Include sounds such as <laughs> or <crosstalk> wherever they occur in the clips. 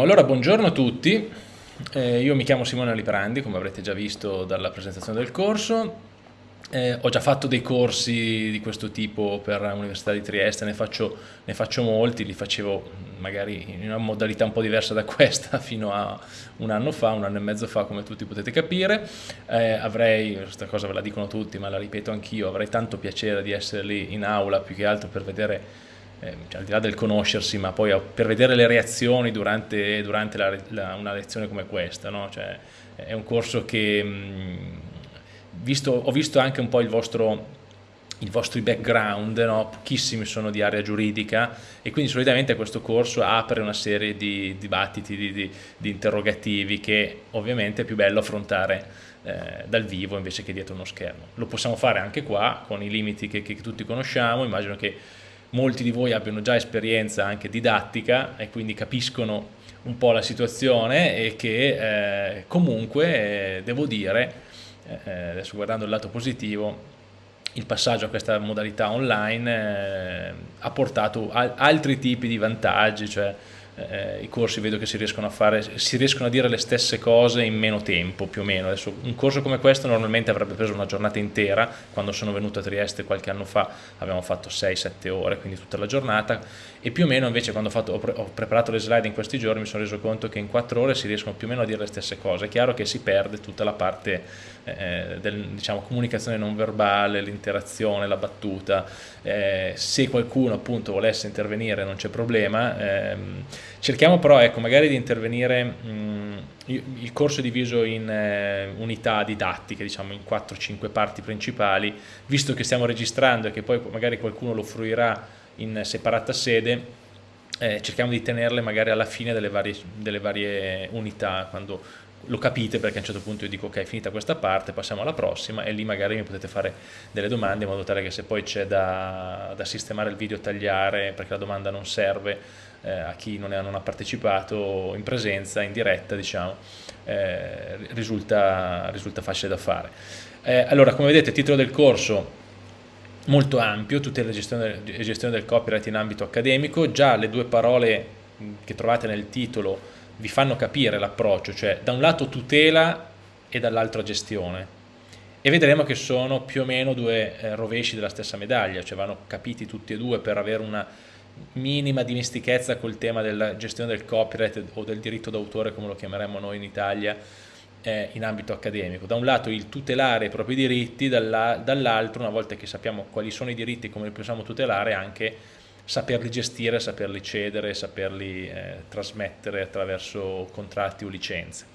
Allora, buongiorno a tutti, eh, io mi chiamo Simone Liprandi, come avrete già visto dalla presentazione del corso, eh, ho già fatto dei corsi di questo tipo per l'Università di Trieste, ne faccio, ne faccio, molti, li facevo magari in una modalità un po' diversa da <laughs> questa fino a un anno fa, un anno e mezzo fa come tutti potete capire, eh, avrei, questa cosa ve la dicono tutti ma la ripeto anch'io, avrei tanto piacere di essere lì in aula più che altro per vedere eh, cioè, al di là del conoscersi, ma poi per vedere le reazioni durante, durante la, la, una lezione come questa, no? cioè, è un corso che mh, visto, ho visto anche un po' il vostro i vostri background, no? pochissimi sono di area giuridica e quindi solitamente questo corso apre una serie di dibattiti, di, di, di interrogativi che ovviamente è più bello affrontare eh, dal vivo invece che dietro uno schermo. Lo possiamo fare anche qua con i limiti che, che tutti conosciamo, immagino che molti di voi abbiano già esperienza anche didattica e quindi capiscono un po' la situazione e che eh, comunque eh, devo dire, eh, adesso guardando il lato positivo, il passaggio a questa modalità online eh, ha portato al altri tipi di vantaggi, cioè eh, i corsi vedo che si riescono, a fare, si riescono a dire le stesse cose in meno tempo più o meno. Adesso, un corso come questo normalmente avrebbe preso una giornata intera, quando sono venuto a Trieste qualche anno fa abbiamo fatto 6-7 ore, quindi tutta la giornata e più o meno invece quando ho, fatto, ho, pre ho, preparato le slide in questi giorni mi sono reso conto che in 4 ore si riescono più o meno a dire le stesse cose. È chiaro che si perde tutta la parte eh, del, diciamo, comunicazione non verbale, l'interazione, la battuta. Eh, se qualcuno appunto volesse intervenire non c'è problema. Ehm, cerchiamo però ecco, magari di intervenire, mh, il corso è diviso in eh, unità didattiche, diciamo in 4-5 parti principali, visto che stiamo registrando e che poi magari qualcuno lo fruirà in separata sede, eh, cerchiamo di tenerle magari alla fine delle varie, delle varie unità, quando lo capite perché a un certo punto io dico ok è finita questa parte passiamo alla prossima e lì magari mi potete fare delle domande in modo tale che se poi c'è da, da, sistemare il video tagliare perché la domanda non serve eh, a chi non, è, non, ha partecipato in presenza, in diretta diciamo eh, risulta, risulta, facile da fare. Eh, allora come vedete il titolo del corso molto ampio, tutta la gestione, gestione del copyright in ambito accademico già le due parole che trovate nel titolo vi fanno capire l'approccio, cioè da un lato tutela e dall'altro gestione. E vedremo che sono più o meno due eh, rovesci della stessa medaglia, cioè vanno capiti tutti e due per avere una minima dimestichezza col tema della gestione del copyright o del diritto d'autore come lo chiameremmo noi in Italia eh, in ambito accademico. Da un lato il tutelare i propri diritti, dall'altro una volta che sappiamo quali sono i diritti e come li possiamo tutelare anche saperli gestire, saperli cedere, saperli eh, trasmettere attraverso contratti o licenze.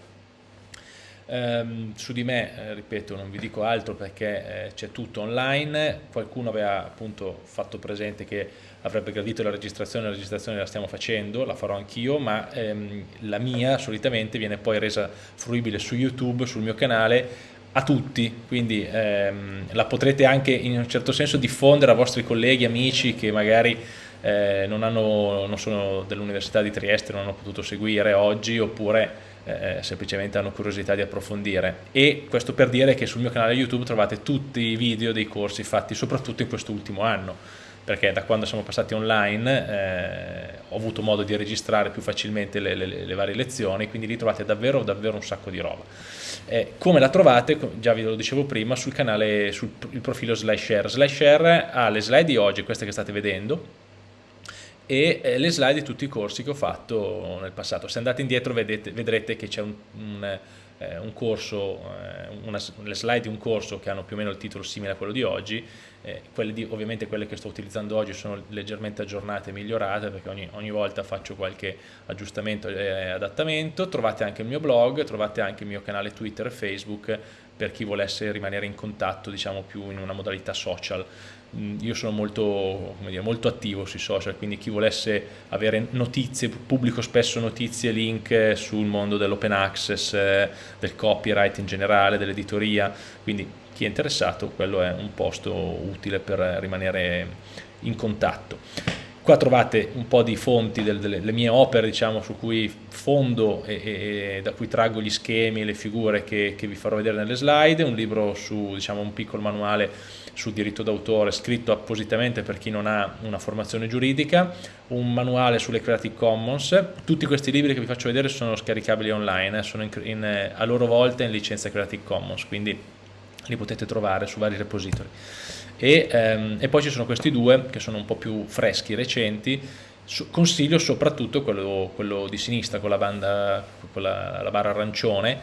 Um, su di me, eh, ripeto, non vi dico altro perché eh, c'è tutto online, qualcuno aveva appunto fatto presente che avrebbe gradito la registrazione, la registrazione la stiamo facendo, la farò anch'io, ma ehm, la mia solitamente viene poi resa fruibile su YouTube, sul mio canale, a tutti, quindi ehm, la potrete anche in un certo senso diffondere a vostri colleghi, amici che magari eh, non, hanno, non, sono dell'Università di Trieste, non hanno potuto seguire oggi oppure eh, semplicemente hanno curiosità di approfondire. E questo per dire che sul mio canale YouTube trovate tutti i video dei corsi fatti soprattutto in quest'ultimo anno perché da quando siamo passati online eh, ho avuto modo di registrare più facilmente le, le, le, varie lezioni, quindi lì trovate davvero, davvero un sacco di roba. Eh, come la trovate, già vi lo dicevo prima, sul canale, sul profilo SlideShare. SlideShare ha le slide di oggi, queste che state vedendo, e eh, le slide di tutti i corsi che ho fatto nel passato. Se andate indietro vedete, vedrete che c'è un, un eh, un corso, eh, una, le slide di un corso che hanno più o meno il titolo simile a quello di oggi, eh, quelle di, ovviamente quelle che sto utilizzando oggi sono leggermente aggiornate e migliorate perché ogni, ogni volta faccio qualche aggiustamento e adattamento, trovate anche il mio blog, trovate anche il mio canale Twitter e Facebook per chi volesse rimanere in contatto diciamo più in una modalità social io sono molto, dire, molto, attivo sui social, quindi chi volesse avere notizie, pubblico spesso notizie, link sul mondo dell'open access, eh, del copyright in generale, dell'editoria, quindi chi è interessato quello è un posto utile per rimanere in contatto. Qua trovate un po' di fonti delle, delle mie opere diciamo, su cui fondo e, e, da cui traggo gli schemi e le figure che, che, vi farò vedere nelle slide, un libro su diciamo, un piccolo manuale sul diritto d'autore scritto appositamente per chi non ha una formazione giuridica, un manuale sulle Creative Commons, tutti questi libri che vi faccio vedere sono scaricabili online, eh, sono in, in, a loro volta in licenza Creative Commons, quindi li potete trovare su vari repository. E, ehm, e poi ci sono questi due che sono un po' più freschi, recenti, consiglio soprattutto quello, quello, di sinistra con la, banda, con la, la barra arancione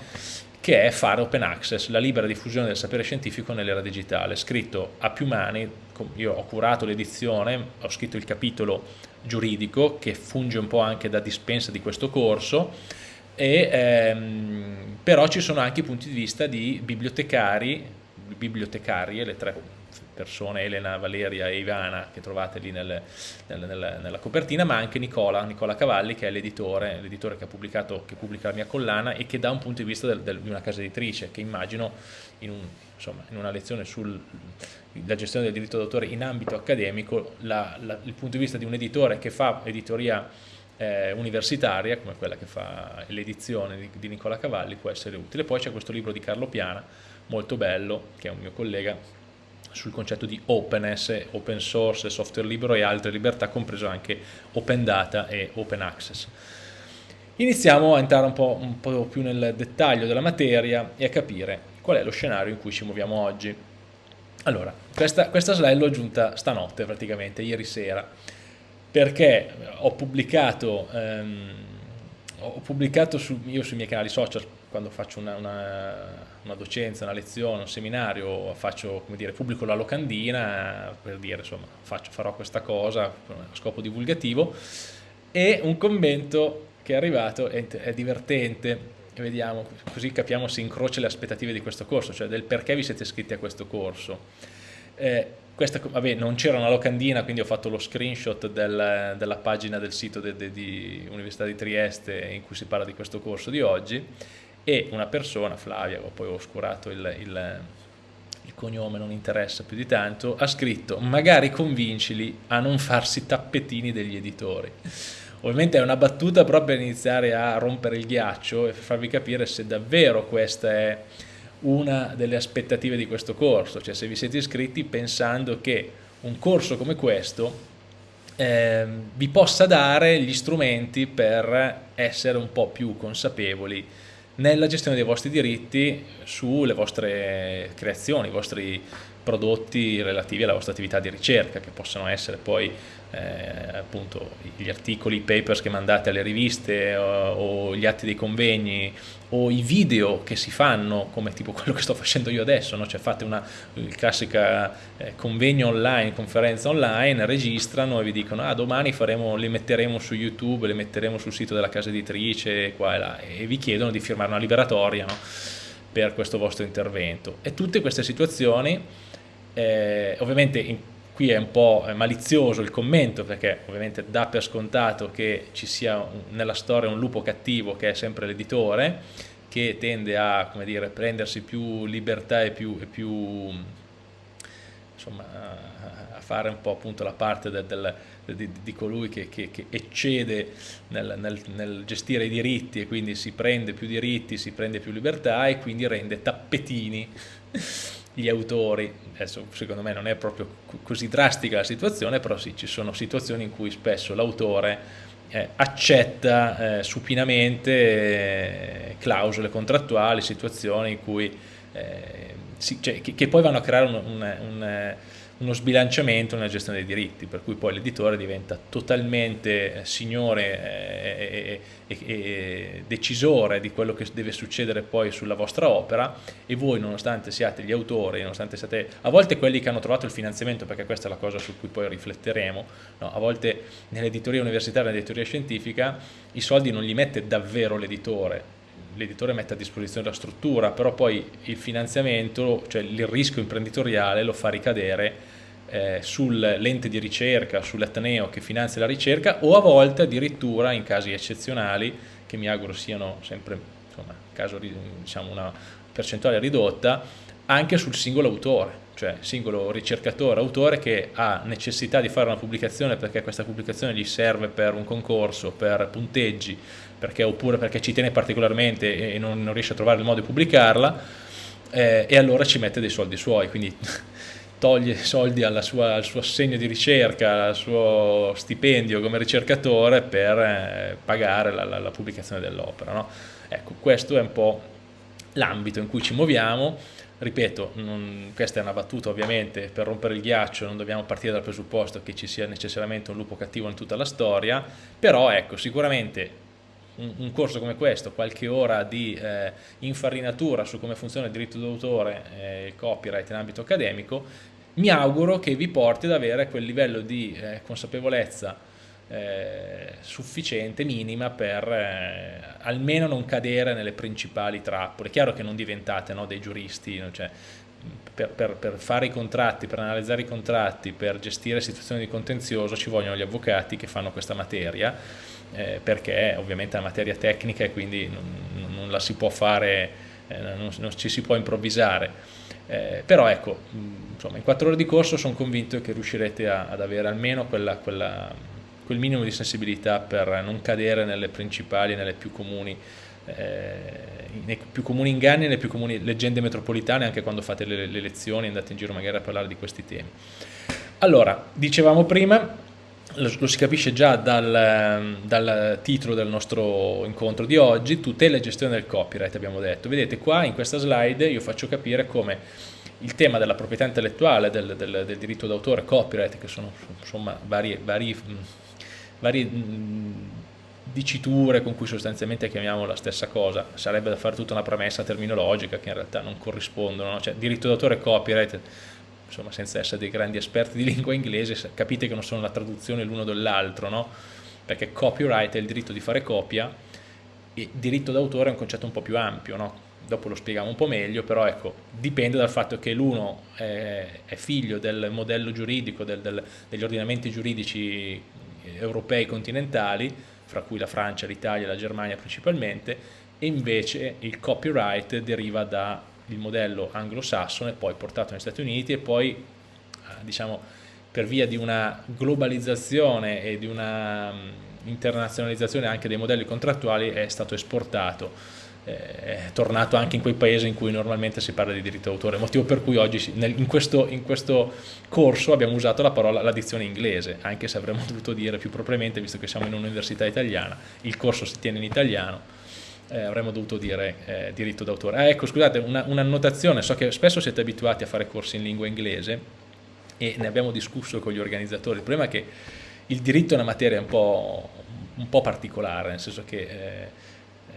che è fare open access, la libera diffusione del sapere scientifico nell'era digitale, scritto a più mani, io ho curato l'edizione, ho scritto il capitolo giuridico che funge un po' anche da dispensa di questo corso, e, ehm, però ci sono anche punti di vista di bibliotecari, bibliotecarie, le tre persone, Elena, Valeria e Ivana, che trovate lì nel, nel, nel, nella copertina, ma anche Nicola, Nicola Cavalli, che è l'editore, l'editore che, che pubblica la mia collana e che dà un punto di vista del, del, di una casa editrice, che immagino in, un, insomma, in una lezione sulla gestione del diritto d'autore in ambito accademico, la, la, il punto di vista di un editore che fa editoria eh, universitaria, come quella che fa l'edizione di, di Nicola Cavalli, può essere utile. Poi c'è questo libro di Carlo Piana, molto bello, che è un mio collega, sul concetto di openness, open source, software libero e altre libertà, compreso anche open data e open access. Iniziamo a entrare un po', un po', più nel dettaglio della materia e a capire qual è lo scenario in cui ci muoviamo oggi. Allora, questa, questa slide l'ho aggiunta stanotte praticamente, ieri sera, perché ho pubblicato, ehm, ho pubblicato su, io sui miei canali social quando faccio una, una, una, docenza, una lezione, un seminario, faccio, dire, pubblico la locandina per dire, insomma, faccio, farò questa cosa a scopo divulgativo e un commento che è arrivato è, è divertente, vediamo, così capiamo se incrocia le aspettative di questo corso, cioè del perché vi siete iscritti a questo corso. Eh, questa, vabbè, non c'era una locandina, quindi ho fatto lo screenshot del, della pagina del sito de, de, di Università di Trieste in cui si parla di questo corso di oggi e una persona, Flavia, poi ho oscurato il, il, il cognome, non interessa più di tanto, ha scritto magari convincili a non farsi tappetini degli editori. Ovviamente è una battuta proprio per iniziare a rompere il ghiaccio e farvi capire se davvero questa è una delle aspettative di questo corso, cioè se vi siete iscritti pensando che un corso come questo eh, vi possa dare gli strumenti per essere un po' più consapevoli nella gestione dei vostri diritti sulle vostre creazioni, i vostri prodotti relativi alla vostra attività di ricerca, che possono essere poi eh, appunto gli articoli, i papers che mandate alle riviste o, o, gli atti dei convegni o i video che si fanno come tipo <laughs> quello che sto facendo io adesso, no? cioè fate una classica eh, convegno online, conferenza online, registrano e vi dicono ah domani faremo, li metteremo su YouTube, li metteremo sul sito della casa editrice qua e là e vi chiedono di firmare una liberatoria no? per questo vostro intervento e tutte queste situazioni eh, ovviamente in, qui è un po' malizioso il commento perché ovviamente dà per scontato che ci sia nella storia un lupo cattivo che è sempre l'editore che tende a dire, prendersi più libertà e più, e più insomma, a fare un po' appunto la parte del, del, di, di, colui che, che, che eccede nel, nel, nel, gestire i diritti e quindi si prende più diritti, si prende più libertà e quindi rende tappetini gli autori, adesso secondo me non è proprio così drastica la situazione, però sì, ci sono situazioni in cui spesso l'autore eh, accetta eh, supinamente eh, clausole contrattuali, situazioni in cui, eh, si, cioè, che, che, poi vanno a creare un, un, un uno sbilanciamento nella gestione dei diritti, per cui poi l'editore diventa totalmente eh, signore e, e, e, decisore di quello che deve succedere poi sulla vostra opera e voi nonostante siate gli autori, nonostante siate a volte quelli che hanno trovato il finanziamento, perché questa è la cosa su cui poi rifletteremo, no, a volte nell'editoria universitaria, nell'editoria scientifica, i soldi non li mette davvero l'editore, l'editore mette a disposizione la struttura, però poi il finanziamento, cioè il rischio imprenditoriale lo fa ricadere eh, sull'ente di ricerca, sull'Ateneo che finanzia la ricerca o a volte addirittura in casi eccezionali, che mi auguro siano sempre insomma, caso, diciamo, una percentuale ridotta, anche sul singolo autore, cioè singolo ricercatore, autore che ha necessità di fare una pubblicazione perché questa pubblicazione gli serve per un concorso, per punteggi, perché, oppure perché ci tiene particolarmente e non, non, riesce a trovare il modo di pubblicarla, eh, e allora ci mette dei soldi suoi, quindi <laughs> toglie soldi sua, al suo assegno di ricerca, al suo stipendio come ricercatore per eh, pagare la, la, la, pubblicazione dell'opera. No? Ecco, questo è un po' l'ambito in cui ci muoviamo, ripeto, non, questa è una battuta ovviamente, per rompere il ghiaccio non dobbiamo partire dal presupposto che ci sia necessariamente un lupo cattivo in tutta la storia, però ecco, sicuramente un, un corso come questo, qualche ora di eh, infarinatura su come funziona il diritto d'autore e il copyright in ambito accademico, mi auguro che vi porti ad avere quel livello di eh, consapevolezza eh, sufficiente, minima, per eh, almeno non cadere nelle principali trappole. È chiaro che non diventate no, dei giuristi, cioè, per, per, per, fare i contratti, per analizzare i contratti, per gestire situazioni di contenzioso ci vogliono gli avvocati che fanno questa materia, eh, perché ovviamente è una materia tecnica e quindi non, non la si può fare, eh, non, non, ci si può improvvisare. Eh, però ecco, insomma, in quattro ore di corso sono convinto che riuscirete a, ad avere almeno quella, quella, quel minimo di sensibilità per non cadere nelle principali nelle più comuni eh, nei più comuni inganni nelle più comuni leggende metropolitane anche quando fate le, le lezioni andate in giro magari a parlare di questi temi allora, dicevamo prima lo, lo si capisce già dal, dal, titolo del nostro incontro di oggi, tutela e gestione del copyright abbiamo detto. Vedete qua in questa slide io faccio capire come il tema della proprietà intellettuale, del, del, del diritto d'autore, copyright, che sono insomma vari, vari, vari diciture con cui sostanzialmente chiamiamo la stessa cosa, sarebbe da fare tutta una premessa terminologica che in realtà non corrispondono, no? cioè diritto d'autore e copyright insomma senza essere dei grandi esperti di lingua inglese, capite che non sono la traduzione l'uno dell'altro, no? Perché copyright è il diritto di fare copia e diritto d'autore è un concetto un po' più ampio, no? Dopo lo spieghiamo un po' meglio, però ecco, dipende dal fatto che l'uno è, è, figlio del modello giuridico, del, del, degli ordinamenti giuridici europei continentali, fra cui la Francia, l'Italia e la Germania principalmente, e invece il copyright deriva da il modello anglosassone, poi portato negli Stati Uniti e poi eh, diciamo per via di una globalizzazione e di una mm, internazionalizzazione anche dei modelli contrattuali è stato esportato. eh, è tornato anche in quei paesi in cui normalmente si parla di diritto d'autore, motivo per cui oggi in questo, in questo corso abbiamo usato la parola la dizione inglese, anche se avremmo <laughs> dovuto dire più propriamente, visto che siamo in un'università italiana, il corso si tiene in italiano, eh, avremmo dovuto dire eh, diritto d'autore. Ah, ecco, scusate, un'annotazione, una so che spesso siete abituati a fare corsi in lingua inglese e ne abbiamo discusso con gli organizzatori, il problema è che il diritto è una materia un po', un po particolare, nel senso che eh, eh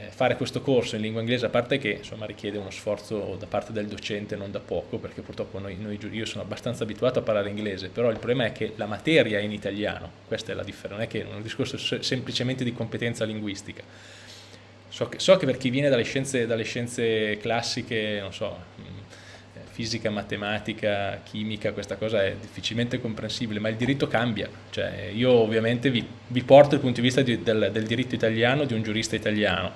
fare questo corso in lingua inglese, a parte che insomma, richiede uno sforzo da parte del docente non da poco, perché purtroppo noi, noi, io sono abbastanza abituato a parlare inglese, però il problema è che la materia è in italiano, questa è la differenza, non è che è un discorso semplicemente di competenza linguistica. So che, so che, per chi viene dalle scienze, dalle scienze classiche, non so, fisica, matematica, chimica, questa cosa è difficilmente comprensibile, ma il diritto cambia. Cioè, io ovviamente vi, vi, porto il punto di vista di, del, del, diritto italiano di un giurista italiano.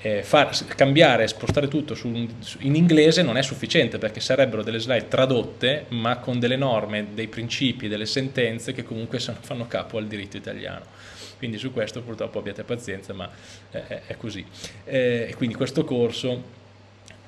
Eh, far, cambiare spostare tutto su, in inglese non è sufficiente perché sarebbero delle slide tradotte ma con delle norme, dei principi, delle sentenze che comunque fanno capo al diritto italiano quindi su questo purtroppo abbiate pazienza ma è, così e quindi questo corso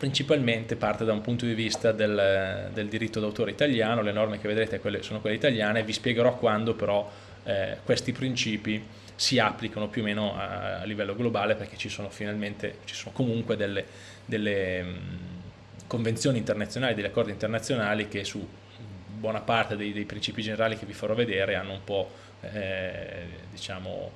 principalmente parte da un punto di vista del, del diritto d'autore italiano, le norme che vedrete sono quelle italiane, vi spiegherò quando però eh, questi principi si applicano più o meno a, a, livello globale perché ci sono finalmente, ci sono comunque delle, delle mh, convenzioni internazionali, degli accordi internazionali che su buona parte dei, dei principi generali che vi farò vedere hanno un po' eh, diciamo,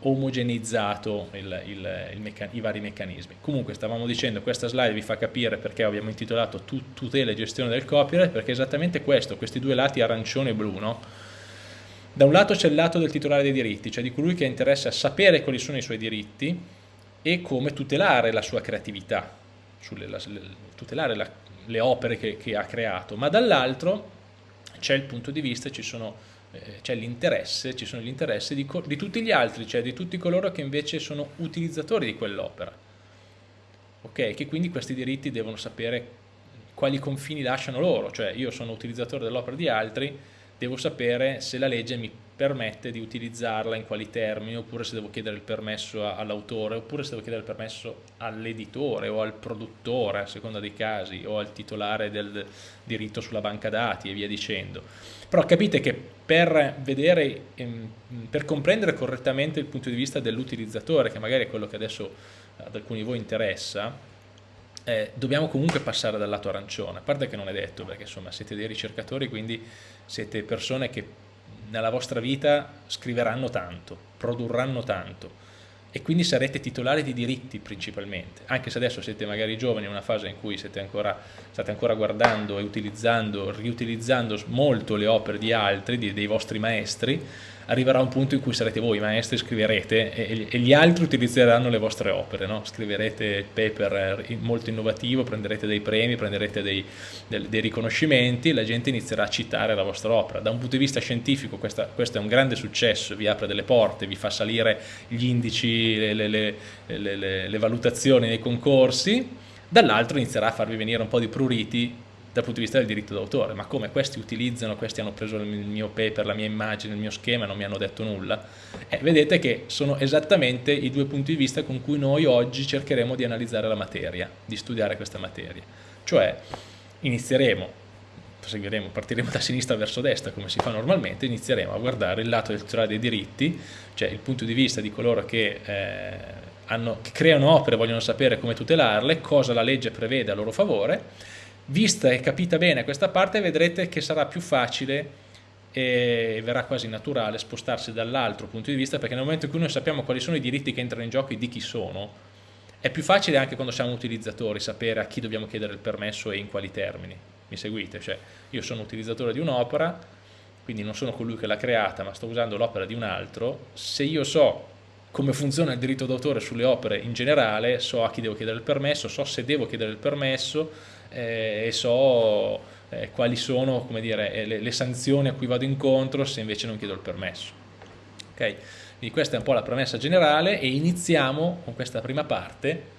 omogenizzato il, il, i vari meccanismi. Comunque stavamo dicendo, questa slide vi fa capire perché abbiamo intitolato tutela e gestione del copyright, perché è esattamente questo, questi due lati arancione e blu, no? Da un lato c'è il lato del titolare dei diritti, cioè di colui che ha interesse a sapere quali sono i suoi diritti e come tutelare la sua creatività, sulle, la, tutelare la, le opere che, che ha creato, ma dall'altro c'è il punto di vista, ci sono eh, c'è l'interesse, ci sono gli interessi di, di, tutti gli altri, cioè di tutti coloro che invece sono utilizzatori di quell'opera. Ok, che quindi questi diritti devono sapere quali confini lasciano loro, cioè io sono utilizzatore dell'opera di altri, devo sapere se la legge mi permette di utilizzarla in quali termini, oppure se devo chiedere il permesso all'autore, oppure se devo chiedere il permesso all'editore o al produttore, a seconda dei casi, o al titolare del diritto sulla banca dati e via dicendo. Però capite che per vedere, ehm, per comprendere correttamente il punto di vista dell'utilizzatore, che magari è quello che adesso ad alcuni di voi interessa, eh, dobbiamo comunque passare dal lato arancione, a parte che non è detto, perché insomma siete dei ricercatori, quindi siete persone che nella vostra vita scriveranno tanto, produrranno tanto e quindi sarete titolari di diritti principalmente, anche se adesso siete magari giovani in una fase in cui ancora, state ancora guardando e utilizzando, riutilizzando molto le opere di altri, di, dei vostri maestri, arriverà un punto in cui sarete voi maestri, scriverete e, e gli altri utilizzeranno le vostre opere, no? scriverete paper eh, molto innovativo, prenderete dei premi, prenderete dei, dei, dei, riconoscimenti e la gente inizierà a citare la vostra opera. Da un punto di vista scientifico questa, questo è un grande successo, vi apre delle porte, vi fa salire gli indici, le, le, le, le valutazioni nei concorsi, dall'altro inizierà a farvi venire un po' di pruriti dal punto di vista del diritto d'autore, ma come questi utilizzano, questi hanno preso il mio paper, la mia immagine, il mio schema, non mi hanno detto nulla, eh, vedete che sono esattamente i due punti di vista con cui noi oggi cercheremo di analizzare la materia, di studiare questa materia. Cioè inizieremo, proseguiremo, partiremo da sinistra verso destra come si fa normalmente, inizieremo a guardare il lato del titolare dei diritti, cioè il punto di vista di coloro che... Eh, hanno, creano opere, vogliono sapere come tutelarle, cosa la legge prevede a loro favore Vista e capita bene questa parte vedrete che sarà più facile e verrà quasi naturale spostarsi dall'altro punto di vista perché nel momento in cui noi sappiamo quali sono i diritti che entrano in gioco e di chi sono è più facile anche quando siamo utilizzatori sapere a chi dobbiamo chiedere il permesso e in quali termini mi seguite? Cioè io sono utilizzatore di un'opera quindi non sono colui che l'ha creata ma sto usando l'opera di un altro se io so come funziona il diritto d'autore sulle opere in generale so a chi devo chiedere il permesso so se devo chiedere il permesso e so eh, quali sono dire, eh, le, le, sanzioni a cui vado incontro se invece non chiedo il permesso. Okay? Quindi questa è un po' la premessa generale e iniziamo con questa prima parte